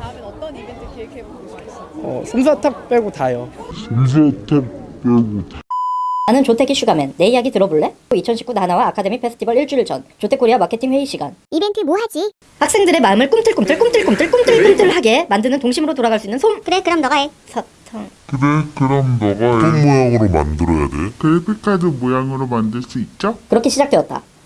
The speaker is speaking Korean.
다음엔 어떤 이벤트 기획해보고 있어요? 어, 솜사탕 빼고 다요. 나는 조태기 슈가맨. 내 이야기 들어볼래? 2019 나나와 아카데미 페스티벌 일주일 전 조태코리아 마케팅 회의 시간. 이벤트 뭐 하지? 학생들의 마음을 꿈틀꿈틀 꿈틀꿈틀 꿈틀꿈틀하게 만드는 동심으로 돌아갈 수 있는 그래 그럼 너가 해. 솜사탕. 그래 그럼 너가 어떤 모양으로 만들어야 돼? credit card 모양으로 만들 수 있죠? 그렇게 시작되었다.